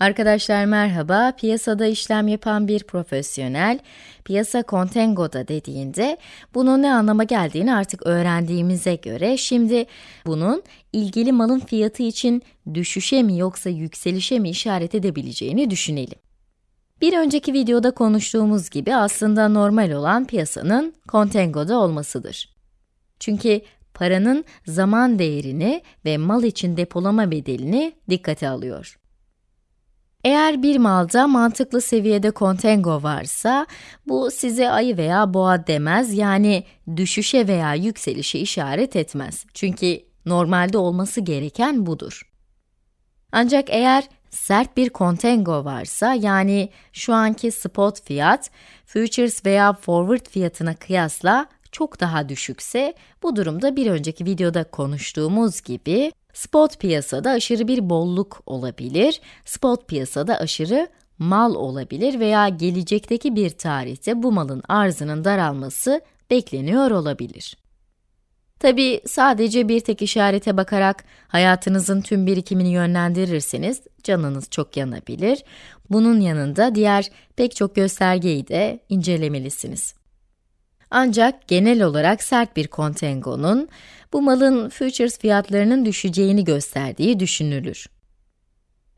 Arkadaşlar merhaba, piyasada işlem yapan bir profesyonel, piyasa kontengoda dediğinde bunun ne anlama geldiğini artık öğrendiğimize göre şimdi bunun ilgili malın fiyatı için düşüşe mi yoksa yükselişe mi işaret edebileceğini düşünelim. Bir önceki videoda konuştuğumuz gibi aslında normal olan piyasanın kontengoda olmasıdır. Çünkü paranın zaman değerini ve mal için depolama bedelini dikkate alıyor. Eğer bir malda mantıklı seviyede kontengo varsa, bu size ayı veya boğa demez, yani düşüşe veya yükselişe işaret etmez. Çünkü normalde olması gereken budur. Ancak eğer sert bir kontengo varsa, yani şu anki spot fiyat, futures veya forward fiyatına kıyasla çok daha düşükse, bu durumda bir önceki videoda konuştuğumuz gibi, Spot piyasada aşırı bir bolluk olabilir, spot piyasada aşırı mal olabilir veya gelecekteki bir tarihte bu malın arzının daralması bekleniyor olabilir. Tabi sadece bir tek işarete bakarak hayatınızın tüm birikimini yönlendirirseniz canınız çok yanabilir. Bunun yanında diğer pek çok göstergeyi de incelemelisiniz. Ancak genel olarak sert bir kontengonun, bu malın futures fiyatlarının düşeceğini gösterdiği düşünülür.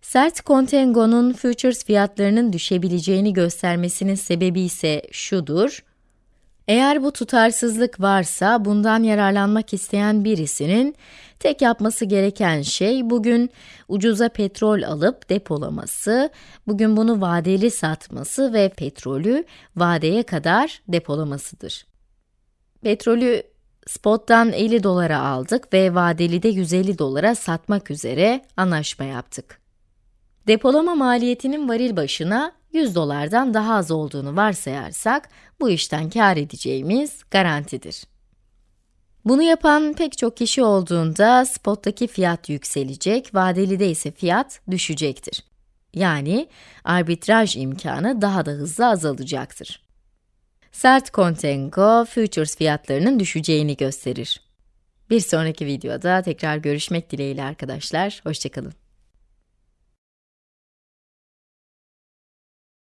Sert kontengonun futures fiyatlarının düşebileceğini göstermesinin sebebi ise şudur, eğer bu tutarsızlık varsa, bundan yararlanmak isteyen birisinin tek yapması gereken şey bugün ucuza petrol alıp depolaması, bugün bunu vadeli satması ve petrolü vadeye kadar depolamasıdır. Petrolü spottan 50 dolara aldık ve vadeli de 150 dolara satmak üzere anlaşma yaptık. Depolama maliyetinin varil başına 100 dolardan daha az olduğunu varsayarsak, bu işten kar edeceğimiz garantidir. Bunu yapan pek çok kişi olduğunda spottaki fiyat yükselecek, vadelide ise fiyat düşecektir. Yani arbitraj imkanı daha da hızlı azalacaktır. Sert kontengo, futures fiyatlarının düşeceğini gösterir. Bir sonraki videoda tekrar görüşmek dileğiyle arkadaşlar, hoşçakalın.